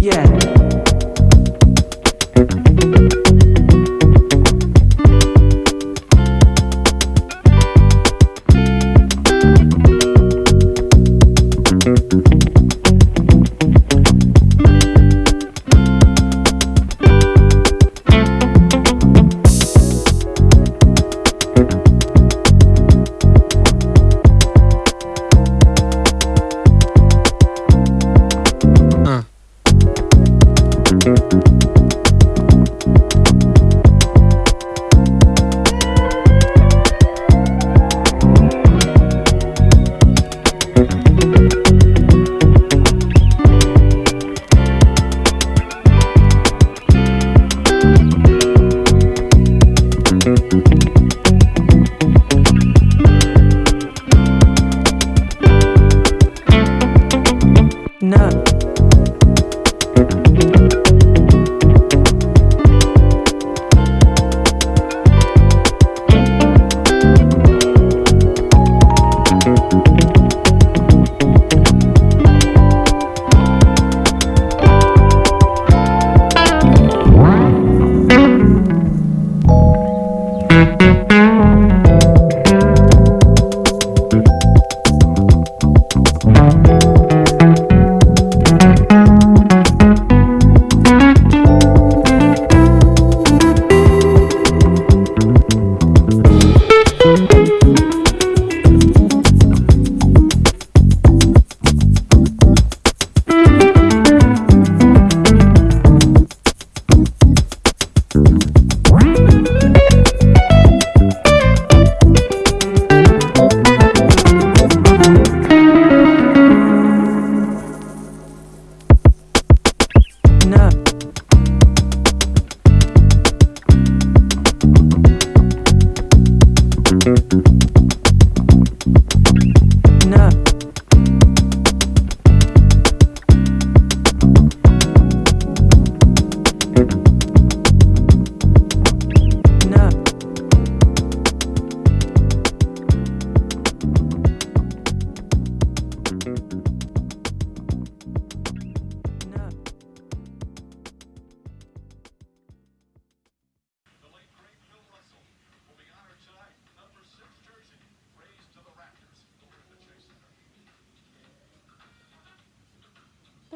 Yeah.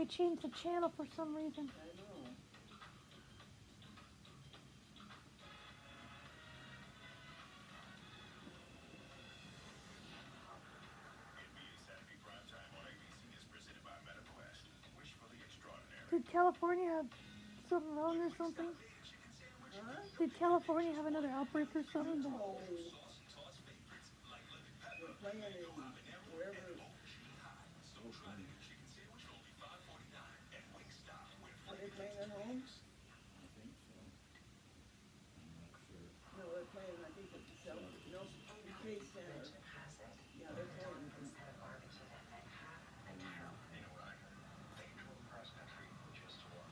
They changed the channel for some reason. Did California have something wrong or something? Did California have another outbreak or something? Oh. They're playing in wherever. Are they playing at home? No, they're playing, I think it's the South, no, the Trade Center. Yeah, they're playing.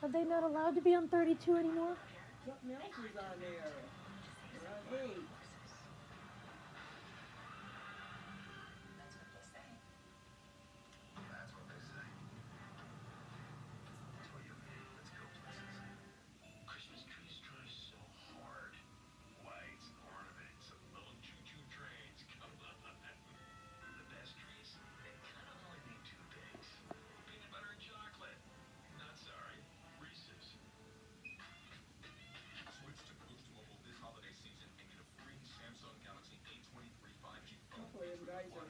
Are they not allowed to be on 32 anymore? Something else is on there. They're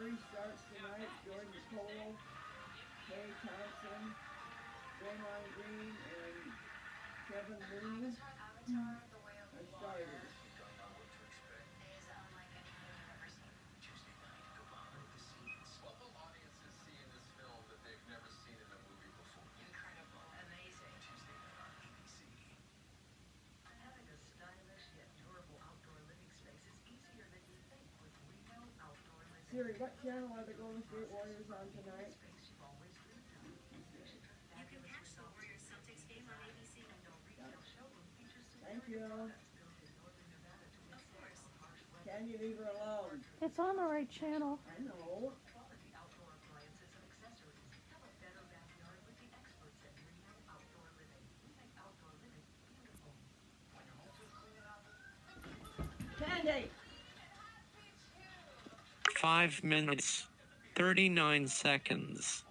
Curry starts tonight, Jordan Poole, Klay Thompson, Draymond Green, and Kevon Looney are starters. What channel are the Golden State Warriors on tonight? Thank you. Can you leave her alone? It's on the right channel. I know. Candy! Five minutes, 39 seconds.